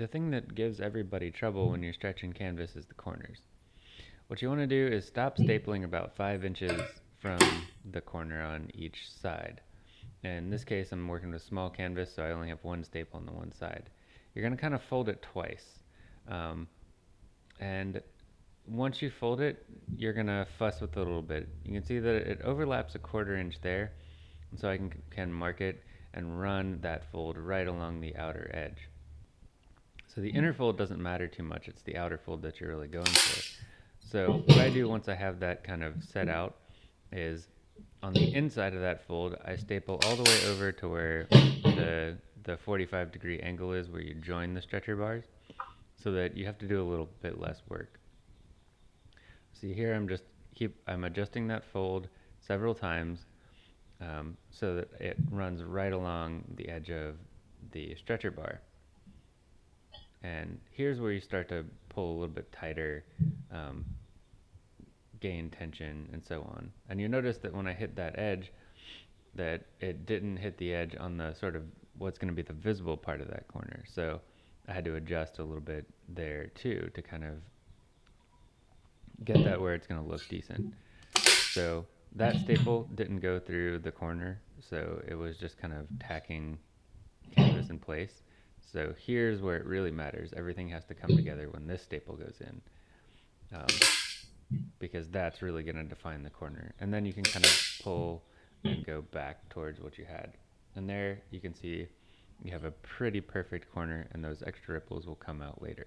the thing that gives everybody trouble when you're stretching canvas is the corners. What you want to do is stop stapling about five inches from the corner on each side. In this case, I'm working with small canvas, so I only have one staple on the one side. You're going to kind of fold it twice. Um, and once you fold it, you're going to fuss with it a little bit. You can see that it overlaps a quarter inch there, so I can, can mark it and run that fold right along the outer edge. So the inner fold doesn't matter too much, it's the outer fold that you're really going for. So what I do once I have that kind of set out is on the inside of that fold, I staple all the way over to where the, the 45 degree angle is where you join the stretcher bars so that you have to do a little bit less work. See here I'm just keep I'm adjusting that fold several times um, so that it runs right along the edge of the stretcher bar. And here's where you start to pull a little bit tighter, um, gain tension and so on. And you notice that when I hit that edge, that it didn't hit the edge on the sort of what's going to be the visible part of that corner. So I had to adjust a little bit there too to kind of get that where it's going to look decent. So that staple didn't go through the corner, so it was just kind of tacking canvas in place. So here's where it really matters. Everything has to come together when this staple goes in. Um, because that's really going to define the corner. And then you can kind of pull and go back towards what you had. And there you can see you have a pretty perfect corner and those extra ripples will come out later.